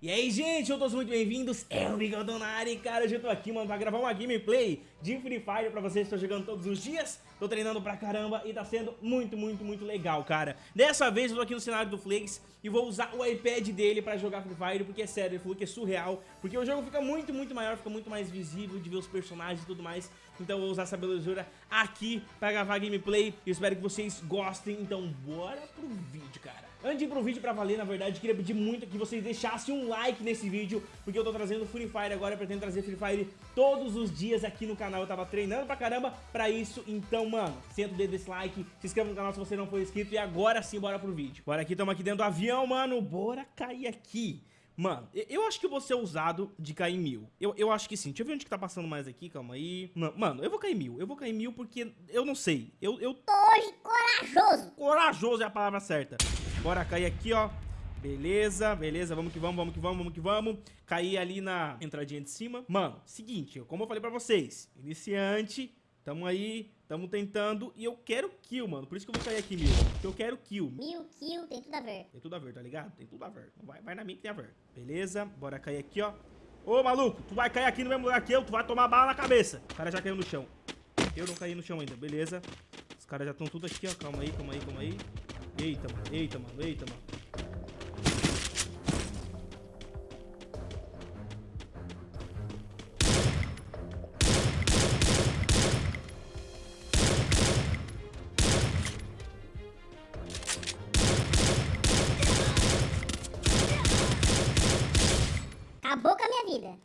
E aí, gente, eu todos muito bem-vindos, é o Bigodonari, cara, hoje eu tô aqui, mano, pra gravar uma gameplay de Free Fire pra vocês, tô jogando todos os dias, tô treinando pra caramba e tá sendo muito, muito, muito legal, cara. Dessa vez eu tô aqui no cenário do Flex e vou usar o iPad dele pra jogar Free Fire, porque é sério, ele falou que é surreal, porque o jogo fica muito, muito maior, fica muito mais visível de ver os personagens e tudo mais, então eu vou usar essa belezura aqui pra gravar gameplay, eu espero que vocês gostem, então bora pro vídeo, cara. Antes de ir pro vídeo pra valer, na verdade, queria pedir muito que vocês deixassem um like nesse vídeo, porque eu tô trazendo Free Fire agora, eu pretendo trazer Free Fire todos os dias aqui no canal, eu tava treinando pra caramba pra isso, então, mano, senta o dedo desse like, se inscreva no canal se você não for inscrito, e agora sim, bora pro vídeo. Bora aqui, tamo aqui dentro do avião, mano, bora cair aqui. Mano, eu acho que eu vou ser ousado de cair mil. Eu, eu acho que sim. Deixa eu ver onde que tá passando mais aqui, calma aí. Não, mano, eu vou cair mil. Eu vou cair mil porque eu não sei. Eu, eu tô hoje corajoso. Corajoso é a palavra certa. Bora cair aqui, ó. Beleza, beleza, vamos que vamos, vamos que vamos, vamos que vamos. Cair ali na entradinha de cima. Mano, seguinte, como eu falei pra vocês, iniciante, tamo aí, tamo tentando e eu quero kill, mano. Por isso que eu vou cair aqui, mil. Porque eu quero kill. Mil kill, tem tudo a ver. Tem tudo a ver, tá ligado? Tem tudo a ver. Vai, vai na minha que tem a ver. Beleza, bora cair aqui, ó. Ô, maluco, tu vai cair aqui no mesmo lugar que eu, tu vai tomar bala na cabeça. O cara já caiu no chão. Eu não caí no chão ainda, beleza. Os caras já estão tudo aqui, ó. Calma aí, calma aí, calma aí. Eita, mano, eita, mano, eita, mano.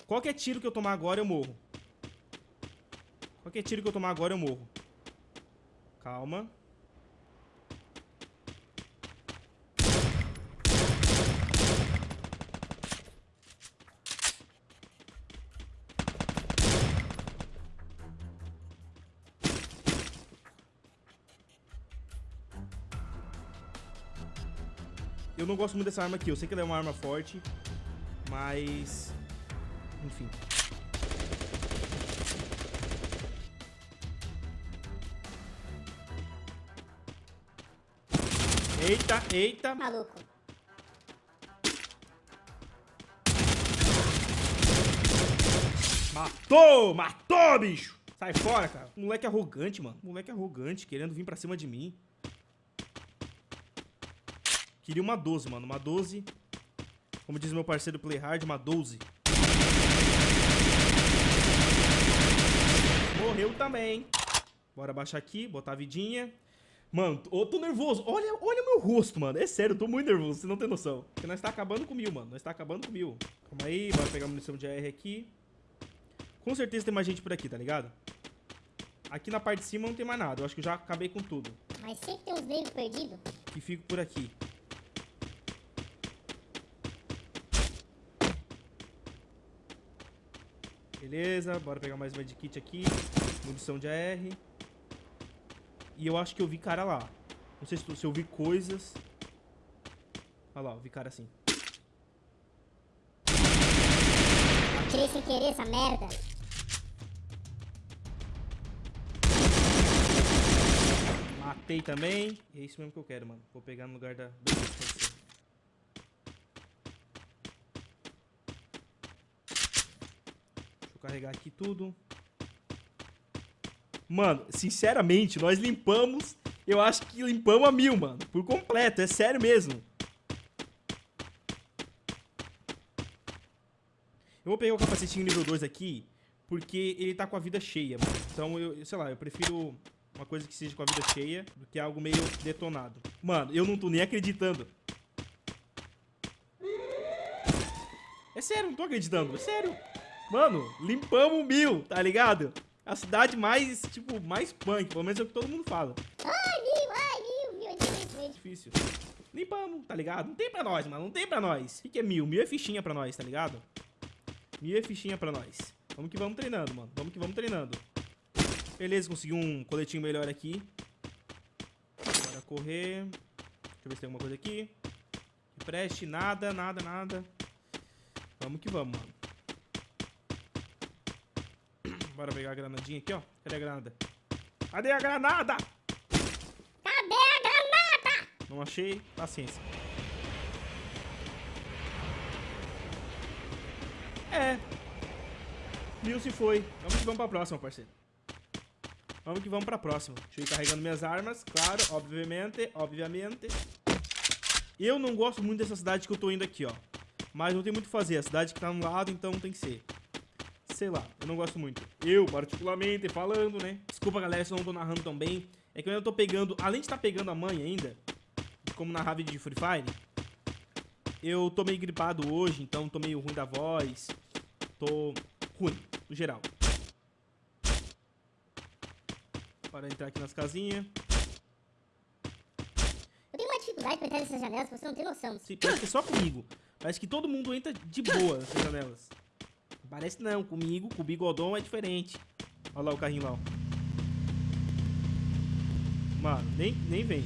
Qualquer tiro que eu tomar agora, eu morro. Qualquer tiro que eu tomar agora, eu morro. Calma. Eu não gosto muito dessa arma aqui. Eu sei que ela é uma arma forte. Mas... Enfim. Eita, eita. Maluco. Matou! Matou, bicho! Sai fora, cara. Moleque arrogante, mano. Moleque arrogante, querendo vir pra cima de mim. Queria uma 12, mano. Uma 12. Como diz meu parceiro Playhard, uma 12. Morreu também. Bora baixar aqui, botar a vidinha. Mano, eu tô nervoso. Olha, olha o meu rosto, mano. É sério, eu tô muito nervoso, você não tem noção. Porque nós tá acabando com mil, mano. Nós tá acabando com mil. Calma aí, bora pegar a munição de AR aqui. Com certeza tem mais gente por aqui, tá ligado? Aqui na parte de cima não tem mais nada. Eu acho que eu já acabei com tudo. Mas sempre tem uns negros perdidos. Que fico por aqui. Beleza, bora pegar mais uma de kit aqui. Munição de AR. E eu acho que eu vi cara lá. Não sei se, se eu vi coisas. Olha lá, eu vi cara assim. Atirei sem querer essa merda. Matei também. E é isso mesmo que eu quero, mano. Vou pegar no lugar da... Deixa eu carregar aqui tudo. Mano, sinceramente, nós limpamos... Eu acho que limpamos a mil, mano. Por completo, é sério mesmo. Eu vou pegar o capacetinho nível 2 aqui, porque ele tá com a vida cheia, mano. Então, eu, sei lá, eu prefiro uma coisa que seja com a vida cheia do que algo meio detonado. Mano, eu não tô nem acreditando. É sério, não tô acreditando. É sério. Mano, limpamos mil, tá ligado? A cidade mais, tipo, mais punk. Pelo menos é o que todo mundo fala. Ai, mil, ai, mil, mil. Difícil, é difícil. Limpamos, tá ligado? Não tem pra nós, mano. Não tem pra nós. O que, que é mil? Mil é fichinha pra nós, tá ligado? Mil é fichinha pra nós. Vamos que vamos treinando, mano. Vamos que vamos treinando. Beleza, consegui um coletinho melhor aqui. Bora correr. Deixa eu ver se tem alguma coisa aqui. Preste. Nada, nada, nada. Vamos que vamos, mano. Bora pegar a granadinha aqui, ó. Cadê a granada? Cadê a granada? Cadê a granada? Não achei. Paciência. É. Mil se foi. Vamos que vamos pra próxima, parceiro. Vamos que vamos pra próxima. Deixa eu ir carregando minhas armas, claro, obviamente, obviamente. Eu não gosto muito dessa cidade que eu tô indo aqui, ó. Mas não tem muito o que fazer. A cidade que tá no lado, então tem que ser. Sei lá, eu não gosto muito. Eu, particularmente, falando, né? Desculpa, galera, se eu não tô narrando tão bem. É que eu ainda tô pegando, além de estar tá pegando a mãe ainda, como narrar vídeo de Free Fire, eu tô meio gripado hoje, então tô meio ruim da voz. Tô ruim, no geral. Para entrar aqui nas casinhas. Eu tenho uma dificuldade pra entrar nessas janelas, você não tem noção. Sim, parece que é só comigo. Parece que todo mundo entra de boa nessas janelas. Parece não, comigo, com o bigodão é diferente. Olha lá o carrinho lá, ó. Mano, nem, nem vem.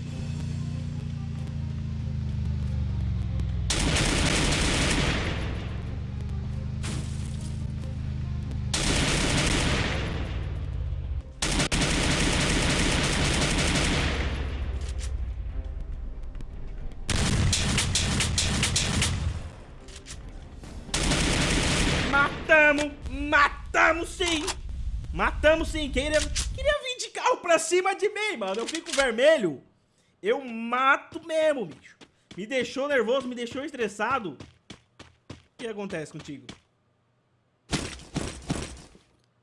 Matamos sim! Queria, queria vir de carro pra cima de mim, mano. Eu fico vermelho. Eu mato mesmo, bicho. Me deixou nervoso, me deixou estressado. O que acontece contigo?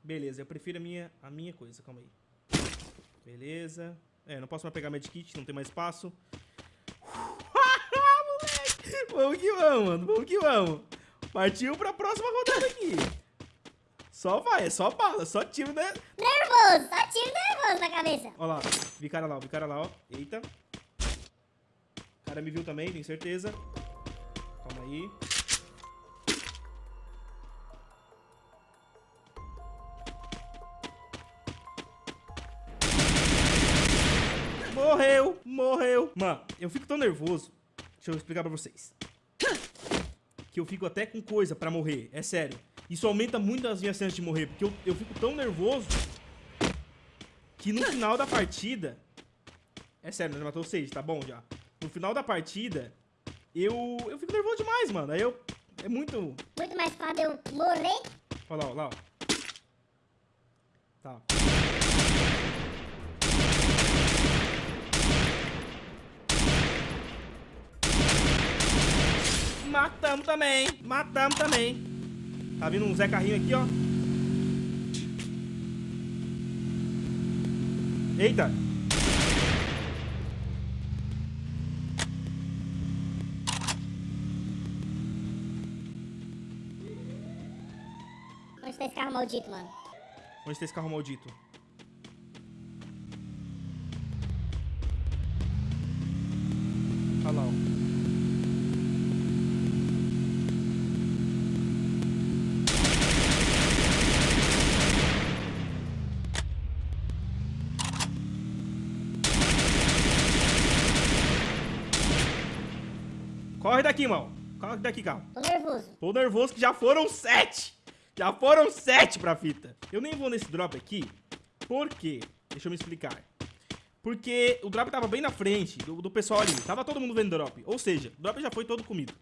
Beleza, eu prefiro a minha, a minha coisa, calma aí. Beleza. É, não posso mais pegar medkit, não tem mais espaço. Moleque! Vamos que vamos, mano. Vamos que vamos. Partiu pra próxima rodada aqui. Só vai, é só bala, só tiro, né? Nervoso, só tiro nervoso na cabeça. Ó lá, vi cara lá, vi cara lá, ó. Eita. O cara me viu também, tenho certeza. Calma aí. Morreu, morreu. Mano, eu fico tão nervoso. Deixa eu explicar pra vocês que eu fico até com coisa pra morrer. É sério. Isso aumenta muito as minhas chances de morrer, porque eu, eu fico tão nervoso que no final da partida... É sério, já matou seis, tá bom já. No final da partida, eu, eu fico nervoso demais, mano. Aí eu... É muito... Muito mais fácil eu morrer. Olha lá, olha lá. Tá. Matamos também. Matamos também. Tá vindo um Zé Carrinho aqui, ó. Eita. Onde tá esse carro maldito, mano? Onde tá esse carro maldito? Olha lá, ó. Corre daqui, irmão. Corre daqui, calma. Tô nervoso. Tô nervoso que já foram sete. Já foram sete pra fita. Eu nem vou nesse drop aqui. Por quê? Deixa eu me explicar. Porque o drop tava bem na frente do, do pessoal ali. Tava todo mundo vendo o drop. Ou seja, o drop já foi todo comido.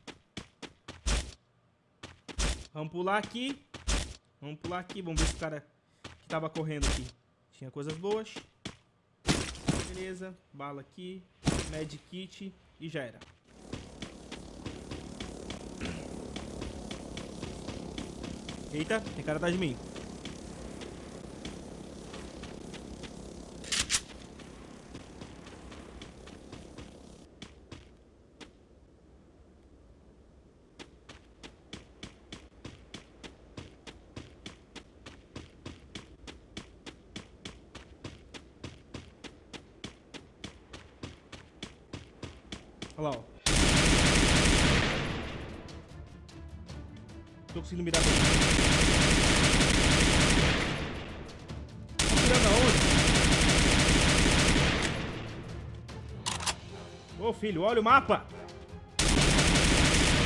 Vamos pular aqui. Vamos pular aqui. Vamos ver se o cara que tava correndo aqui tinha coisas boas. Beleza. Bala aqui. Med kit. E já era. Eita, tem cara atrás de mim. Olha lá, ó. Tô conseguindo mirar mirando aonde? Ô filho, olha o mapa.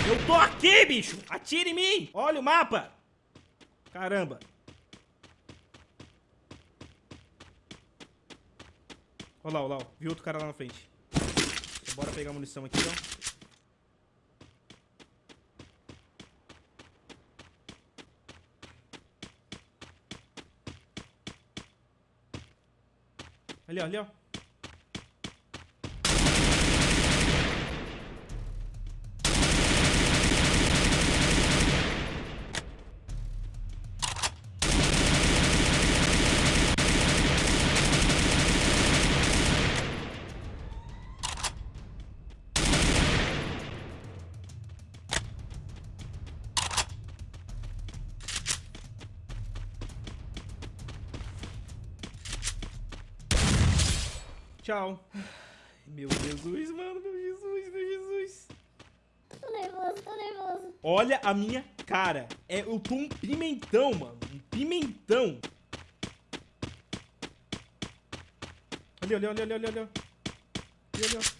Eu tô aqui, bicho. Atire em mim. Olha o mapa. Caramba. Olha lá, olha lá. Vi outro cara lá na frente. Bora pegar a munição aqui, ó. Ali, ó, ali, ó. Tchau. Meu Jesus, mano, meu Jesus, meu Jesus. Tô nervoso, tô nervoso. Olha a minha cara. É, eu tô um pimentão, mano. Um pimentão. Ali, ali, ali, ali, ali, ali. Ali,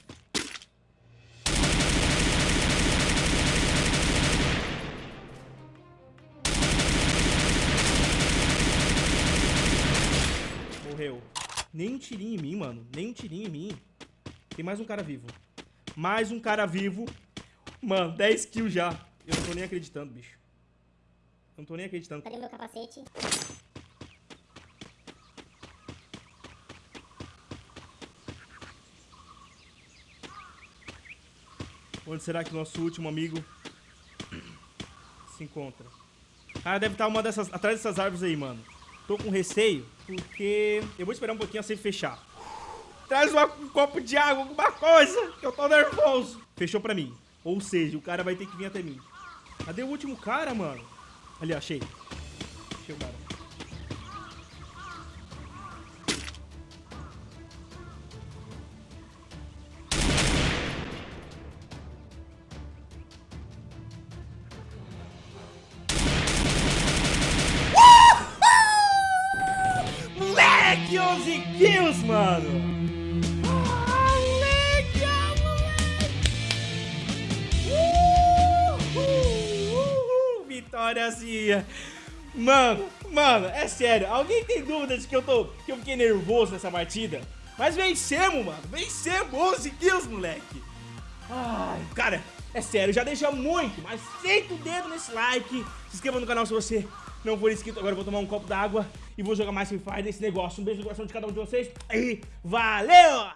Nem um tirinho em mim, mano. Nem um tirinho em mim. Tem mais um cara vivo. Mais um cara vivo. Mano, 10 kills já. Eu não tô nem acreditando, bicho. Eu não tô nem acreditando. Cadê meu capacete? Onde será que nosso último amigo se encontra? Ah, deve estar uma dessas, atrás dessas árvores aí, mano. Tô com receio, porque eu vou esperar um pouquinho a safe fechar. Traz uma- um copo de água, alguma coisa, que eu tô nervoso. Fechou pra mim. Ou seja, o cara vai ter que vir até mim. Cadê o último cara, mano? Ali, achei. Achei o cara. 11 kills, mano! Vitóriazinha! Mano, mano, é sério, alguém tem dúvidas de que eu tô. que eu fiquei nervoso nessa partida? Mas vencemos, mano! Vencemos! 11 kills, moleque! Ai, cara, é sério, já deixa muito, mas senta o dedo nesse like, se inscreva no canal se você não for inscrito. Agora eu vou tomar um copo d'água e vou jogar mais Free Fire nesse negócio. Um beijo no coração de cada um de vocês e valeu!